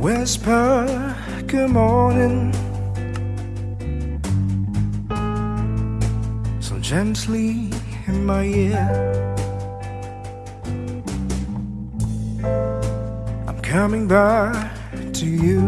whisper good morning. So gently in my ear I'm coming back to you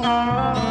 Música